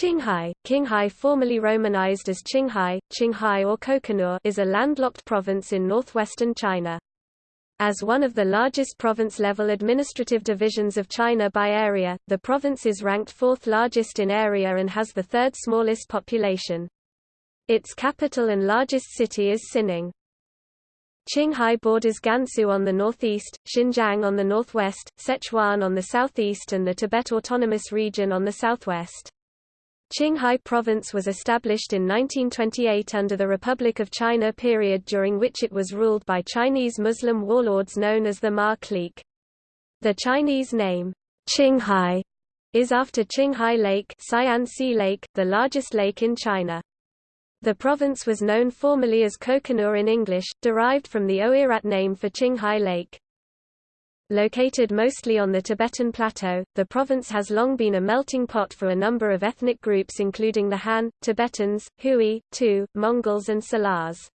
Qinghai, Qinghai formerly romanized as Qinghai, Qinghai or Kokonur is a landlocked province in northwestern China. As one of the largest province-level administrative divisions of China by area, the province is ranked fourth largest in area and has the third smallest population. Its capital and largest city is Xining. Qinghai borders Gansu on the northeast, Xinjiang on the northwest, Sichuan on the southeast and the Tibet Autonomous Region on the southwest. Qinghai Province was established in 1928 under the Republic of China period during which it was ruled by Chinese Muslim warlords known as the Ma clique. The Chinese name, Qinghai, is after Qinghai Lake, Lake, the largest lake in China. The province was known formerly as Kokonur in English, derived from the Oirat name for Qinghai Lake. Located mostly on the Tibetan Plateau, the province has long been a melting pot for a number of ethnic groups including the Han, Tibetans, Hui, Tu, Mongols and Salars.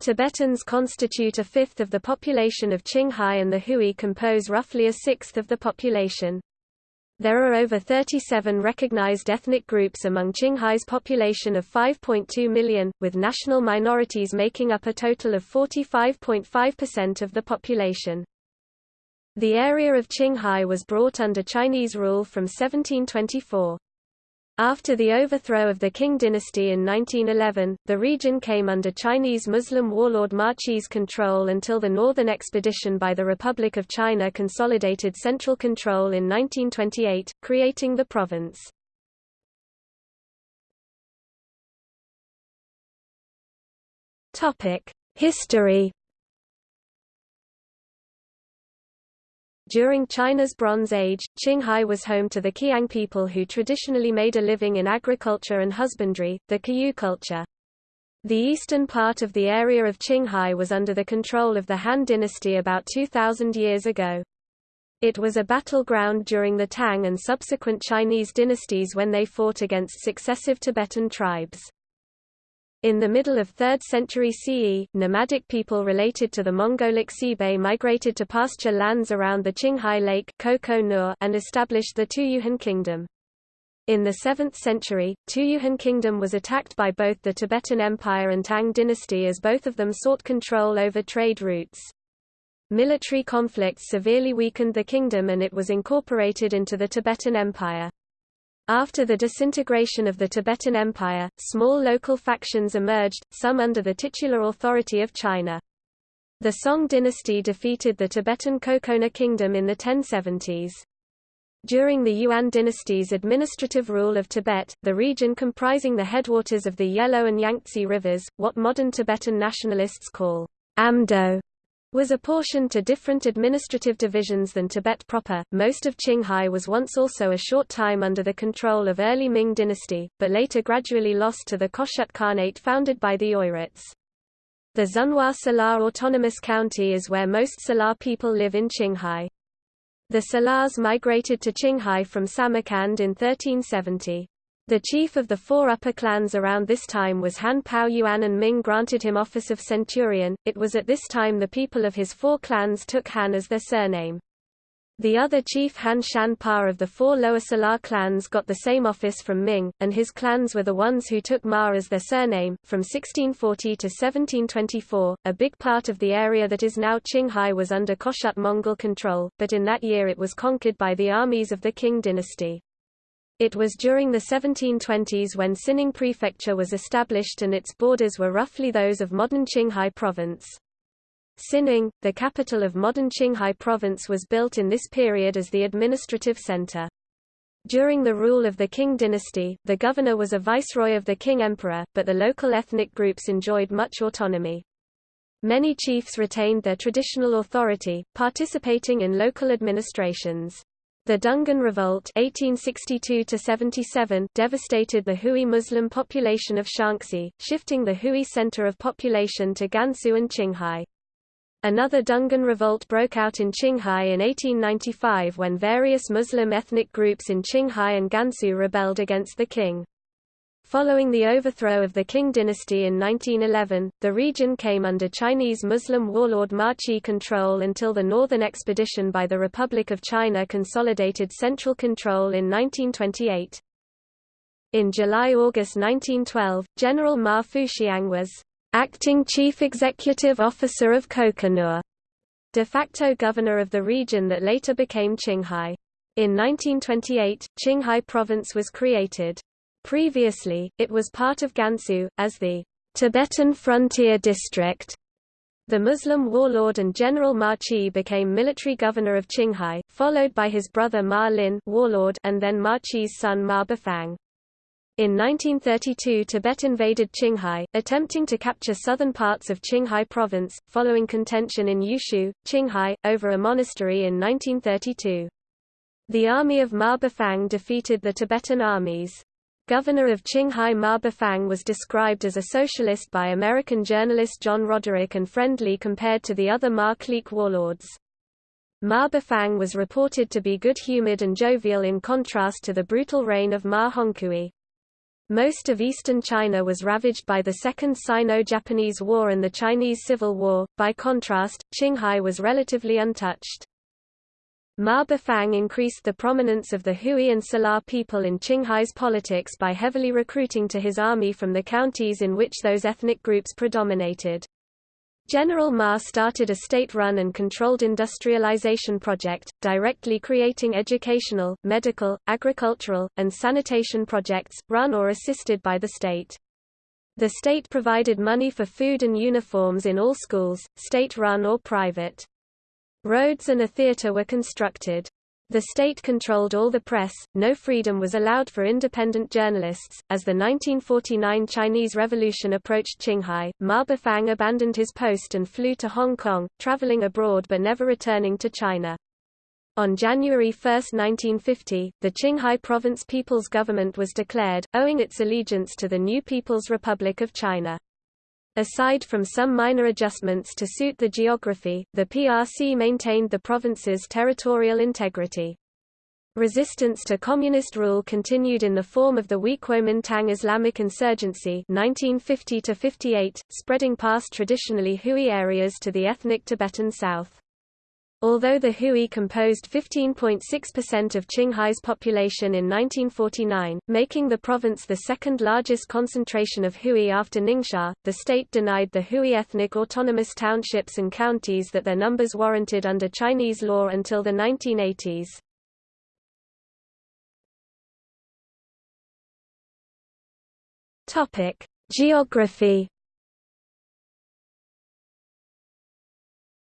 Tibetans constitute a fifth of the population of Qinghai and the Hui compose roughly a sixth of the population. There are over 37 recognized ethnic groups among Qinghai's population of 5.2 million, with national minorities making up a total of 45.5% of the population. The area of Qinghai was brought under Chinese rule from 1724. After the overthrow of the Qing dynasty in 1911, the region came under Chinese Muslim warlord Ma Qi's control until the Northern Expedition by the Republic of China consolidated central control in 1928, creating the province. History During China's Bronze Age, Qinghai was home to the Qiang people who traditionally made a living in agriculture and husbandry, the Qiyu culture. The eastern part of the area of Qinghai was under the control of the Han dynasty about 2,000 years ago. It was a battleground during the Tang and subsequent Chinese dynasties when they fought against successive Tibetan tribes. In the middle of 3rd century CE, nomadic people related to the Mongolic Sibe migrated to pasture lands around the Qinghai Lake and established the Tuyuhan kingdom. In the 7th century, Tuyuhan kingdom was attacked by both the Tibetan Empire and Tang dynasty as both of them sought control over trade routes. Military conflicts severely weakened the kingdom and it was incorporated into the Tibetan Empire. After the disintegration of the Tibetan Empire, small local factions emerged, some under the titular authority of China. The Song dynasty defeated the Tibetan Kokona kingdom in the 1070s. During the Yuan dynasty's administrative rule of Tibet, the region comprising the headwaters of the Yellow and Yangtze rivers, what modern Tibetan nationalists call Amdo, was apportioned to different administrative divisions than Tibet proper. Most of Qinghai was once also a short time under the control of early Ming dynasty, but later gradually lost to the Khoshut Khanate founded by the Oirats. The Xunhua Salar Autonomous County is where most Salar people live in Qinghai. The Salars migrated to Qinghai from Samarkand in 1370. The chief of the four upper clans around this time was Han Pao Yuan and Ming granted him office of centurion. It was at this time the people of his four clans took Han as their surname. The other chief Han Shan Pa of the four lower Salar clans got the same office from Ming, and his clans were the ones who took Ma as their surname. From 1640 to 1724, a big part of the area that is now Qinghai was under Khoshut Mongol control, but in that year it was conquered by the armies of the Qing dynasty. It was during the 1720s when Xining Prefecture was established and its borders were roughly those of modern Qinghai Province. Xining, the capital of modern Qinghai Province was built in this period as the administrative center. During the rule of the Qing dynasty, the governor was a viceroy of the Qing emperor, but the local ethnic groups enjoyed much autonomy. Many chiefs retained their traditional authority, participating in local administrations. The Dungan Revolt 1862 devastated the Hui Muslim population of Shaanxi, shifting the Hui center of population to Gansu and Qinghai. Another Dungan revolt broke out in Qinghai in 1895 when various Muslim ethnic groups in Qinghai and Gansu rebelled against the Qing. Following the overthrow of the Qing dynasty in 1911, the region came under Chinese Muslim warlord Ma Qi control until the Northern Expedition by the Republic of China consolidated central control in 1928. In July–August 1912, General Ma Fuxiang was acting chief executive officer of Kokonur, de facto governor of the region that later became Qinghai. In 1928, Qinghai province was created. Previously, it was part of Gansu, as the Tibetan Frontier District. The Muslim warlord and General Ma Qi became military governor of Qinghai, followed by his brother Ma Lin warlord and then Ma Qi's son Ma Bufang. In 1932 Tibet invaded Qinghai, attempting to capture southern parts of Qinghai province, following contention in Yushu, Qinghai, over a monastery in 1932. The army of Ma Bufang defeated the Tibetan armies. Governor of Qinghai Ma Bufang was described as a socialist by American journalist John Roderick and friendly compared to the other Ma clique warlords. Ma Bufang was reported to be good-humored and jovial in contrast to the brutal reign of Ma Hongkui. Most of eastern China was ravaged by the Second Sino-Japanese War and the Chinese Civil War, by contrast, Qinghai was relatively untouched. Ma Bufang increased the prominence of the Hui and Salar people in Qinghai's politics by heavily recruiting to his army from the counties in which those ethnic groups predominated. General Ma started a state-run and controlled industrialization project, directly creating educational, medical, agricultural, and sanitation projects, run or assisted by the state. The state provided money for food and uniforms in all schools, state-run or private. Roads and a theater were constructed. The state controlled all the press, no freedom was allowed for independent journalists. As the 1949 Chinese Revolution approached Qinghai, Ma Bufang abandoned his post and flew to Hong Kong, traveling abroad but never returning to China. On January 1, 1950, the Qinghai Province People's Government was declared, owing its allegiance to the new People's Republic of China. Aside from some minor adjustments to suit the geography, the PRC maintained the province's territorial integrity. Resistance to communist rule continued in the form of the Kuomintang Islamic insurgency 1950 spreading past traditionally Hui areas to the ethnic Tibetan south. Although the Hui composed 15.6% of Qinghai's population in 1949, making the province the second largest concentration of Hui after Ningxia, the state denied the Hui ethnic autonomous townships and counties that their numbers warranted under Chinese law until the 1980s. Geography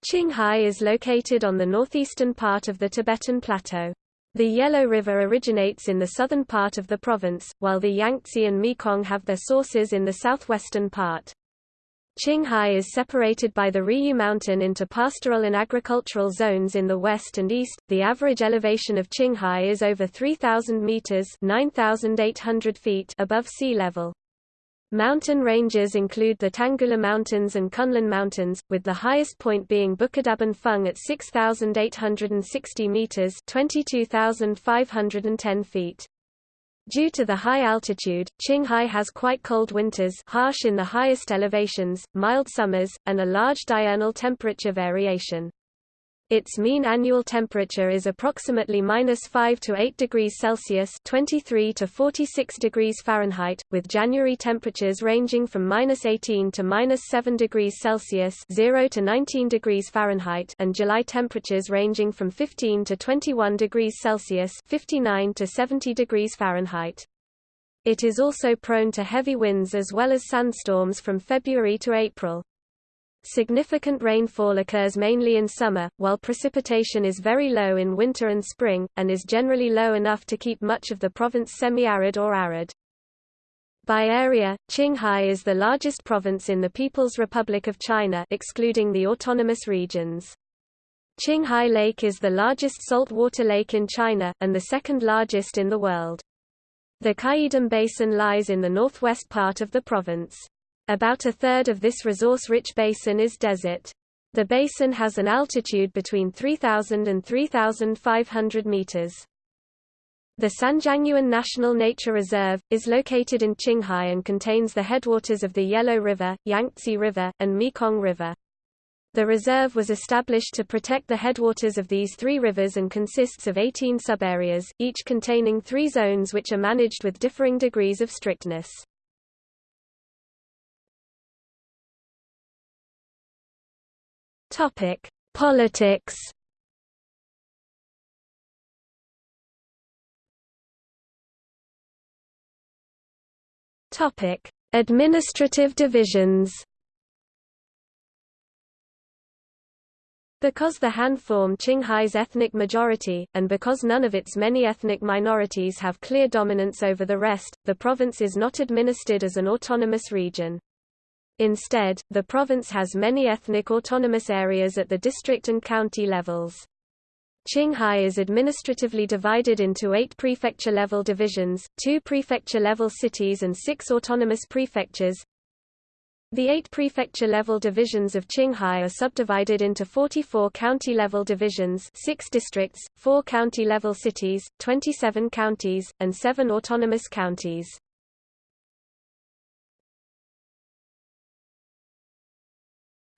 Qinghai is located on the northeastern part of the Tibetan Plateau. The Yellow River originates in the southern part of the province, while the Yangtze and Mekong have their sources in the southwestern part. Qinghai is separated by the Riyue Mountain into pastoral and agricultural zones in the west and east. The average elevation of Qinghai is over 3000 meters (9800 feet) above sea level. Mountain ranges include the Tanggula Mountains and Kunlun Mountains, with the highest point being Bukadaban Feng at 6,860 meters (22,510 feet). Due to the high altitude, Qinghai has quite cold winters harsh in the highest elevations, mild summers, and a large diurnal temperature variation. Its mean annual temperature is approximately minus 5 to 8 degrees Celsius (23 to 46 degrees Fahrenheit), with January temperatures ranging from minus 18 to minus 7 degrees Celsius (0 to 19 degrees Fahrenheit), and July temperatures ranging from 15 to 21 degrees Celsius (59 to 70 degrees Fahrenheit). It is also prone to heavy winds as well as sandstorms from February to April. Significant rainfall occurs mainly in summer, while precipitation is very low in winter and spring, and is generally low enough to keep much of the province semi-arid or arid. By area, Qinghai is the largest province in the People's Republic of China excluding the autonomous regions. Qinghai Lake is the largest saltwater lake in China, and the second largest in the world. The Qaidam Basin lies in the northwest part of the province. About a third of this resource-rich basin is desert. The basin has an altitude between 3,000 and 3,500 meters. The Sanjiangyuan National Nature Reserve, is located in Qinghai and contains the headwaters of the Yellow River, Yangtze River, and Mekong River. The reserve was established to protect the headwaters of these three rivers and consists of 18 subareas, each containing three zones which are managed with differing degrees of strictness. Topic: Politics. Topic: Administrative divisions. Because the Han form Qinghai's ethnic majority, and because none of its many ethnic minorities have clear dominance over the rest, the province is not administered as an autonomous region. Instead, the province has many ethnic autonomous areas at the district and county levels. Qinghai is administratively divided into eight prefecture-level divisions, two prefecture-level cities and six autonomous prefectures. The eight prefecture-level divisions of Qinghai are subdivided into 44 county-level divisions six districts, four county-level cities, 27 counties, and seven autonomous counties.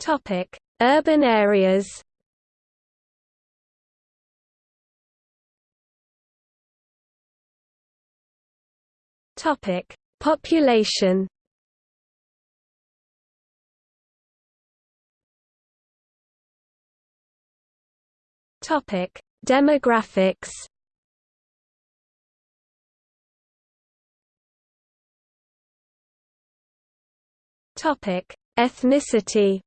Topic: Urban areas. Topic: Population. Topic: Demographics. Topic: Ethnicity.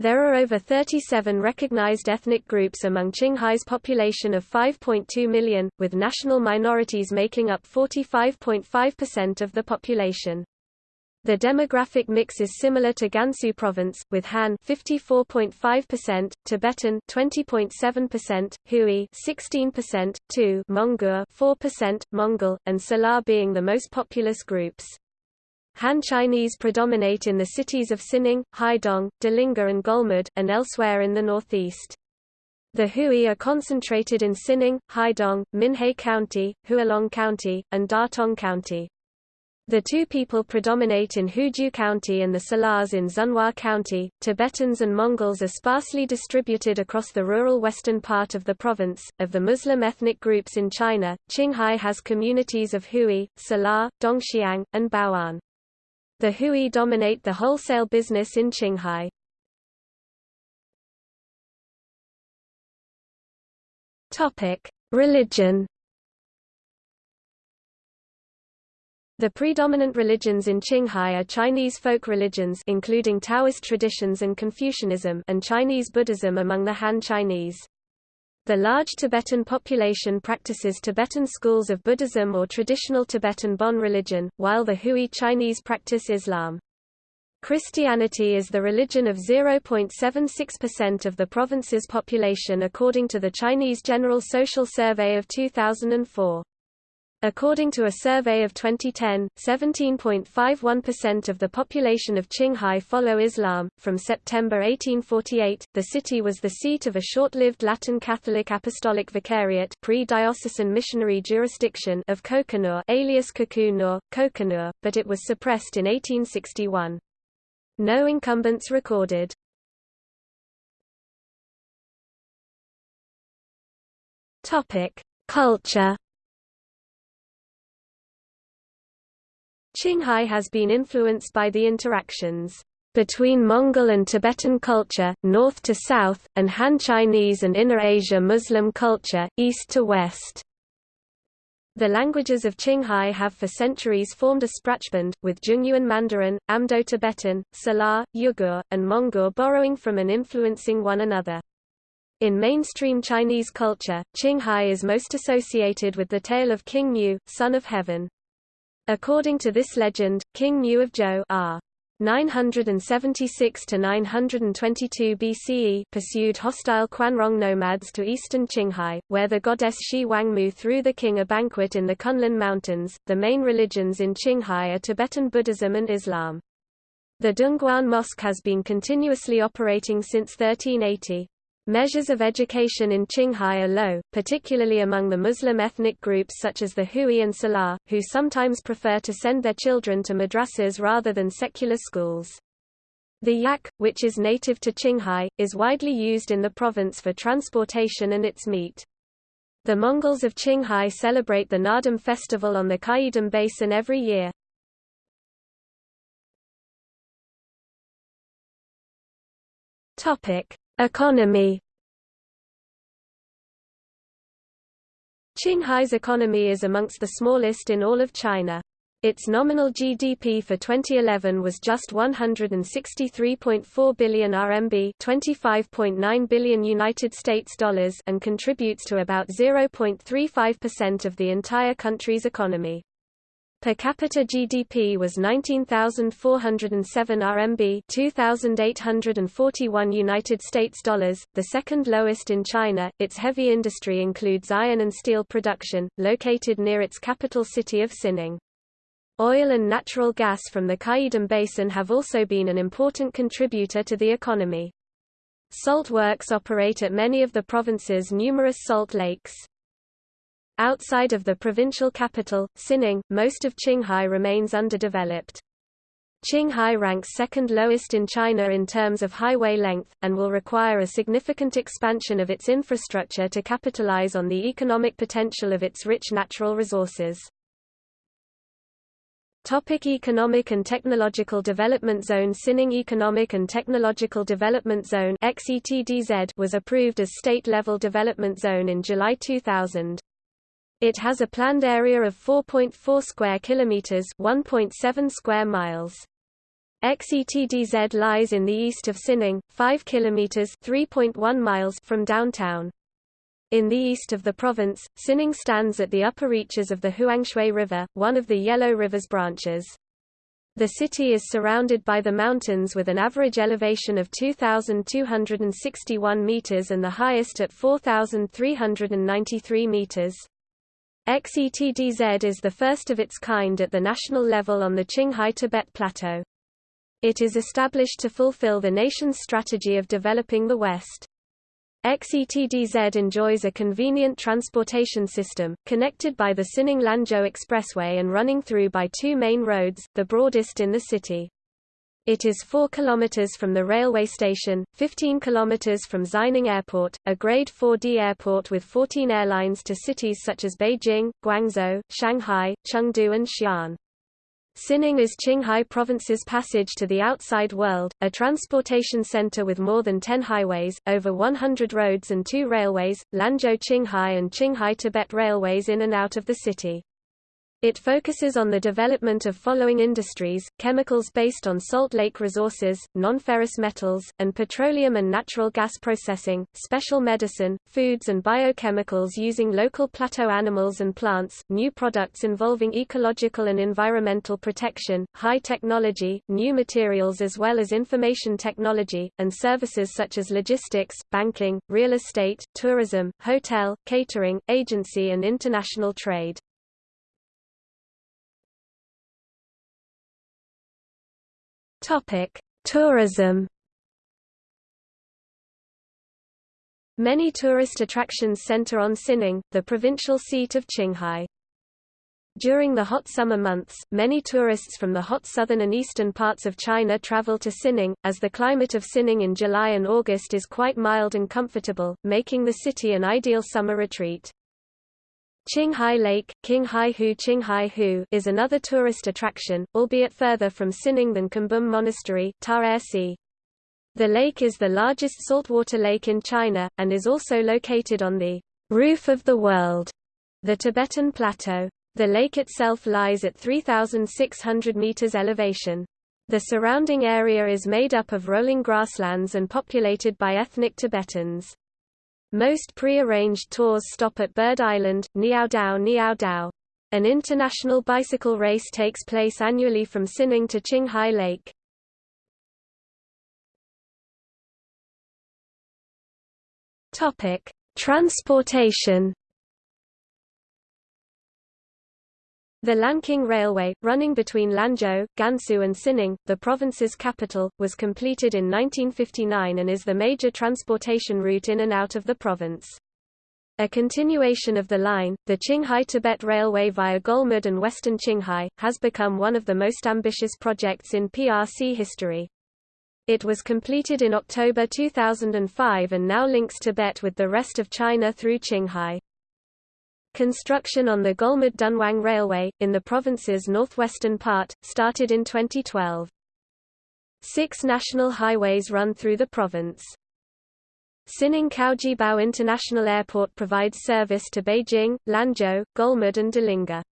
There are over 37 recognized ethnic groups among Qinghai's population of 5.2 million, with national minorities making up 45.5% of the population. The demographic mix is similar to Gansu province, with Han 54.5%, Tibetan 20.7%, Hui 16%, Tu Monguor 4%, Mongol, and Salar being the most populous groups. Han Chinese predominate in the cities of Xining, Haidong, Delingha and Golmud, and elsewhere in the northeast. The Hui are concentrated in Xining, Haidong, Minhe County, Hualong County, and Datong County. The Tu people predominate in Huzhu County and the Salars in Xunhua County. Tibetans and Mongols are sparsely distributed across the rural western part of the province. Of the Muslim ethnic groups in China, Qinghai has communities of Hui, Salar, Dongxiang, and Bao'an. The Hui dominate the wholesale business in Qinghai. Topic: Religion. The predominant religions in Qinghai are Chinese folk religions including Taoist traditions and Confucianism and Chinese Buddhism among the Han Chinese. The large Tibetan population practices Tibetan schools of Buddhism or traditional Tibetan Bon religion, while the Hui Chinese practice Islam. Christianity is the religion of 0.76% of the province's population according to the Chinese General Social Survey of 2004. According to a survey of 2010, 17.51% of the population of Qinghai follow Islam. From September 1848, the city was the seat of a short-lived Latin Catholic Apostolic Vicariate pre-diocesan missionary jurisdiction of Kokonur alias Kokunur, Kokonur, but it was suppressed in 1861. No incumbents recorded. Topic: Culture Qinghai has been influenced by the interactions between Mongol and Tibetan culture, north to south, and Han Chinese and Inner Asia Muslim culture, east to west. The languages of Qinghai have for centuries formed a sprachband, with Zhongyuan Mandarin, Amdo-Tibetan, Salar, Uyghur, and Monguor borrowing from and influencing one another. In mainstream Chinese culture, Qinghai is most associated with the tale of King Mu, son of heaven. According to this legend, King Mu of Zhou r. 976 to 922 BCE pursued hostile Quanrong nomads to eastern Qinghai, where the goddess Xi Wangmu threw the king a banquet in the Kunlun Mountains. The main religions in Qinghai are Tibetan Buddhism and Islam. The Dongguan Mosque has been continuously operating since 1380. Measures of education in Qinghai are low, particularly among the Muslim ethnic groups such as the Hui and Salar, who sometimes prefer to send their children to madrasas rather than secular schools. The yak, which is native to Qinghai, is widely used in the province for transportation and its meat. The Mongols of Qinghai celebrate the Naadam festival on the Qaidam Basin every year. Topic: Economy. Qinghai's economy is amongst the smallest in all of China. Its nominal GDP for 2011 was just 163.4 billion RMB, 25.9 billion United States dollars, and contributes to about 0.35% of the entire country's economy. Per capita GDP was 19,407 RMB, 2,841 United States dollars, the second lowest in China. Its heavy industry includes iron and steel production, located near its capital city of Xining. Oil and natural gas from the Qaidam Basin have also been an important contributor to the economy. Salt works operate at many of the province's numerous salt lakes. Outside of the provincial capital, Xining, most of Qinghai remains underdeveloped. Qinghai ranks second lowest in China in terms of highway length, and will require a significant expansion of its infrastructure to capitalize on the economic potential of its rich natural resources. Topic Economic and Technological Development Zone Xining Economic and Technological Development Zone was approved as state-level development zone in July 2000. It has a planned area of 4.4 square kilometers, 1.7 square miles. XETDZ lies in the east of Xining, 5 kilometers, 3.1 miles from downtown. In the east of the province, Xining stands at the upper reaches of the Huangshui River, one of the Yellow River's branches. The city is surrounded by the mountains with an average elevation of 2,261 meters and the highest at 4,393 meters. XETDZ is the first of its kind at the national level on the Qinghai-Tibet Plateau. It is established to fulfill the nation's strategy of developing the West. XETDZ enjoys a convenient transportation system, connected by the Xining-Lanzhou Expressway and running through by two main roads, the broadest in the city. It is 4 km from the railway station, 15 km from Xining Airport, a Grade 4D airport with 14 airlines to cities such as Beijing, Guangzhou, Shanghai, Chengdu and Xi'an. Xining is Qinghai Province's passage to the outside world, a transportation center with more than 10 highways, over 100 roads and two railways, Lanzhou Qinghai and Qinghai Tibet Railways in and out of the city. It focuses on the development of following industries, chemicals based on salt lake resources, non-ferrous metals, and petroleum and natural gas processing, special medicine, foods and biochemicals using local plateau animals and plants, new products involving ecological and environmental protection, high technology, new materials as well as information technology, and services such as logistics, banking, real estate, tourism, hotel, catering, agency and international trade. Topic: Tourism. Many tourist attractions center on Xining, the provincial seat of Qinghai. During the hot summer months, many tourists from the hot southern and eastern parts of China travel to Xining, as the climate of Xining in July and August is quite mild and comfortable, making the city an ideal summer retreat. Qinghai Lake, Qinghai Hu Qinghai Hu is another tourist attraction, albeit further from Xining than Kumbum Monastery. The lake is the largest saltwater lake in China, and is also located on the roof of the world, the Tibetan Plateau. The lake itself lies at 3,600 meters elevation. The surrounding area is made up of rolling grasslands and populated by ethnic Tibetans. Most pre-arranged tours stop at Bird Island, Niaodao Niaodao. An international bicycle race takes place annually from Xining to Qinghai Lake. Topic: Transportation The Lanqing Railway, running between Lanzhou, Gansu and Xining, the province's capital, was completed in 1959 and is the major transportation route in and out of the province. A continuation of the line, the Qinghai-Tibet Railway via Golmud and western Qinghai, has become one of the most ambitious projects in PRC history. It was completed in October 2005 and now links Tibet with the rest of China through Qinghai. Construction on the Golmud-Dunhuang Railway, in the province's northwestern part, started in 2012. Six national highways run through the province. Xining Caojiabao International Airport provides service to Beijing, Lanzhou, Golmud and Delingha.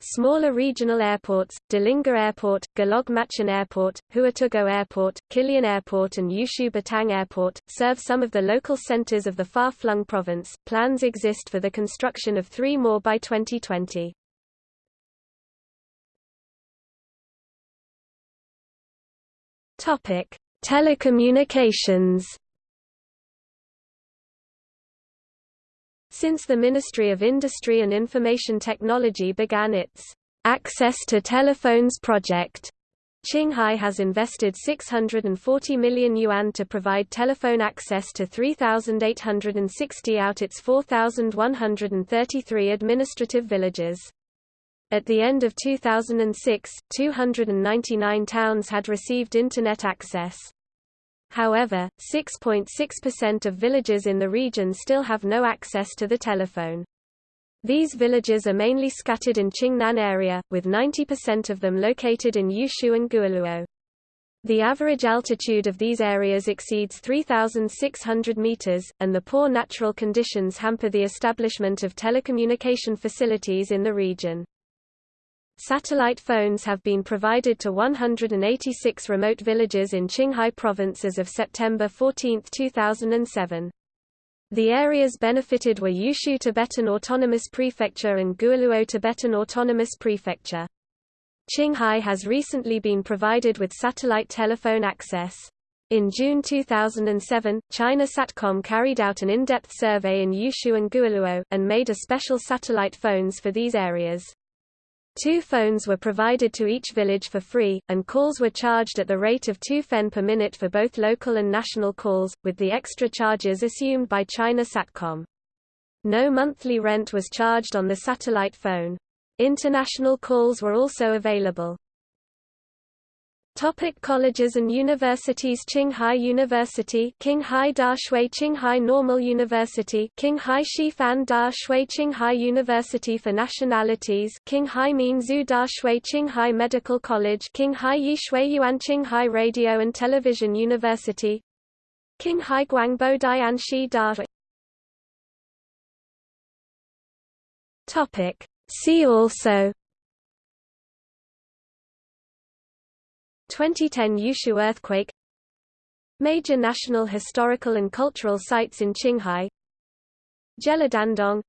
Smaller regional airports, Delingha Airport, Golog Machun Airport, Huatugou Airport, Kilian Airport and Yushu Batang Airport, serve some of the local centers of the far-flung province. Plans exist for the construction of three more by 2020. Topic: Telecommunications. Since the Ministry of Industry and Information Technology began its Access to Telephones project, Qinghai has invested 640 million yuan to provide telephone access to 3,860 out its 4,133 administrative villages. At the end of 2006, 299 towns had received Internet access. However, 6.6% of villages in the region still have no access to the telephone. These villages are mainly scattered in Qingnan area, with 90% of them located in Yushu and Guoluo. The average altitude of these areas exceeds 3,600 meters, and the poor natural conditions hamper the establishment of telecommunication facilities in the region. Satellite phones have been provided to 186 remote villages in Qinghai Province as of September 14, 2007. The areas benefited were Yushu Tibetan Autonomous Prefecture and Guoluo Tibetan Autonomous Prefecture. Qinghai has recently been provided with satellite telephone access. In June 2007, China Satcom carried out an in-depth survey in Yushu and Guoluo, and made a special satellite phones for these areas. Two phones were provided to each village for free, and calls were charged at the rate of 2 fen per minute for both local and national calls, with the extra charges assumed by China Satcom. No monthly rent was charged on the satellite phone. International calls were also available. Topic colleges and universities Qinghai University Qinghai Daxue Qinghai Normal University Qinghai Shifan Daxue Qinghai University for Nationalities Qinghai Minzu Daxue Qinghai Medical College Qinghai Yishui Yuan Qinghai Radio and Television University Qinghai Guangbo Dianshi Da Topic. See also 2010 Yushu earthquake Major national historical and cultural sites in Qinghai Jeladandong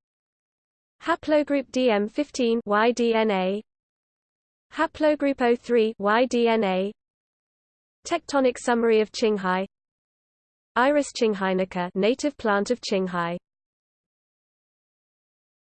Haplogroup DM15 YDNA Haplogroup O3 YDNA Tectonic summary of Qinghai Iris qinghainica native plant of Qinghai